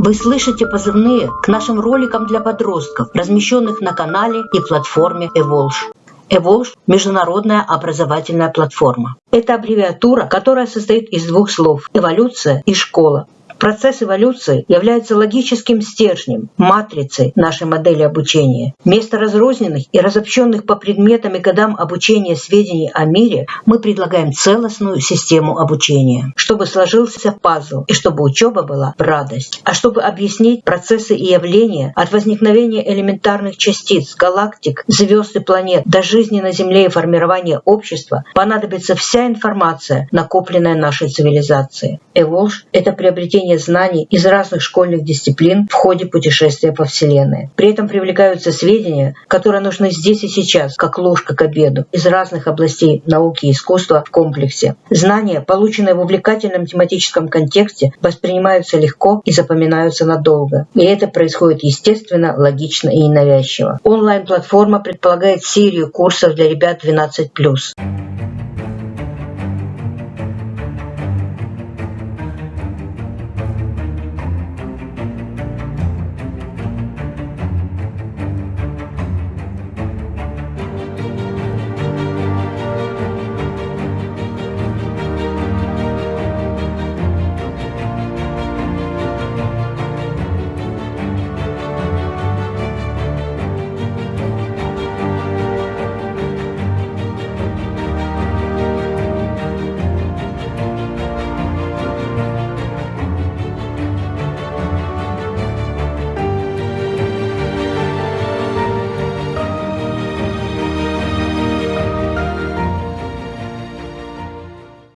Вы слышите позывные к нашим роликам для подростков, размещенных на канале и платформе Evolve. Evolve – международная образовательная платформа. Это аббревиатура, которая состоит из двух слов – эволюция и школа. Процесс эволюции является логическим стержнем, матрицей нашей модели обучения. Вместо разрозненных и разобщенных по предметам и годам обучения сведений о мире мы предлагаем целостную систему обучения, чтобы сложился пазл и чтобы учеба была в радость. А чтобы объяснить процессы и явления от возникновения элементарных частиц, галактик, звезд и планет до жизни на Земле и формирования общества, понадобится вся информация, накопленная нашей цивилизацией. Эволж – это приобретение получения знаний из разных школьных дисциплин в ходе путешествия по Вселенной. При этом привлекаются сведения, которые нужны здесь и сейчас, как ложка к обеду, из разных областей науки и искусства в комплексе. Знания, полученные в увлекательном тематическом контексте, воспринимаются легко и запоминаются надолго. И это происходит естественно, логично и ненавязчиво. Онлайн-платформа предполагает серию курсов для ребят 12+.